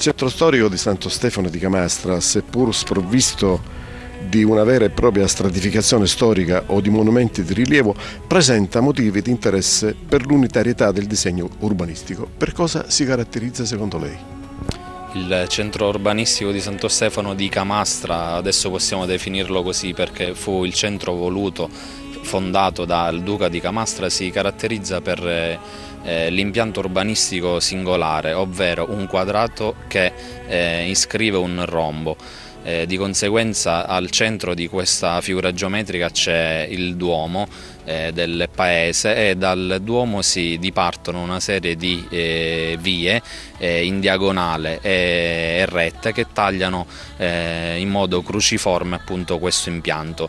centro storico di Santo Stefano di Camastra, seppur sprovvisto di una vera e propria stratificazione storica o di monumenti di rilievo, presenta motivi di interesse per l'unitarietà del disegno urbanistico. Per cosa si caratterizza secondo lei? Il centro urbanistico di Santo Stefano di Camastra, adesso possiamo definirlo così perché fu il centro voluto, fondato dal Duca di Camastra, si caratterizza per eh, l'impianto urbanistico singolare, ovvero un quadrato che eh, iscrive un rombo. Eh, di conseguenza al centro di questa figura geometrica c'è il Duomo eh, del paese e dal Duomo si dipartono una serie di eh, vie eh, in diagonale e rette che tagliano eh, in modo cruciforme appunto questo impianto.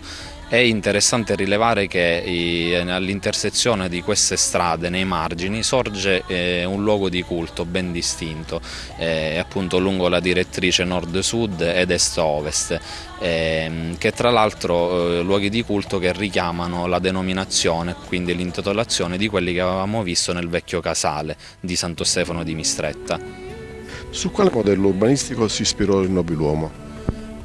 È interessante rilevare che all'intersezione di queste strade, nei margini, sorge eh, un luogo di culto ben distinto, eh, appunto lungo la direttrice nord-sud ed est-ovest, eh, che tra l'altro eh, luoghi di culto che richiamano la denominazione, quindi l'intitolazione di quelli che avevamo visto nel vecchio casale di Santo Stefano di Mistretta. Su quale modello urbanistico si ispirò il nobiluomo?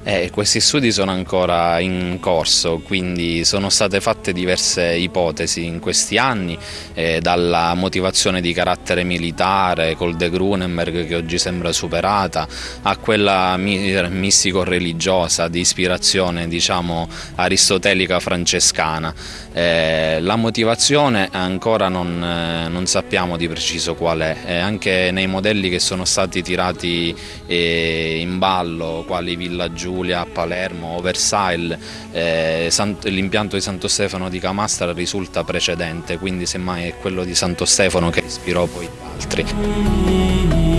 Eh, questi studi sono ancora in corso, quindi sono state fatte diverse ipotesi in questi anni, eh, dalla motivazione di carattere militare col De Grunenberg che oggi sembra superata, a quella mistico-religiosa di ispirazione diciamo, aristotelica francescana. Eh, la motivazione ancora non, eh, non, sappiamo di preciso qual è, anche nei modelli che sono stati tirati eh, in ballo, quali Villa Giulia, Palermo, Versailles, eh, l'impianto di Santo Stefano di Camastra risulta precedente, quindi semmai è quello di Santo Stefano che ispirò poi gli altri.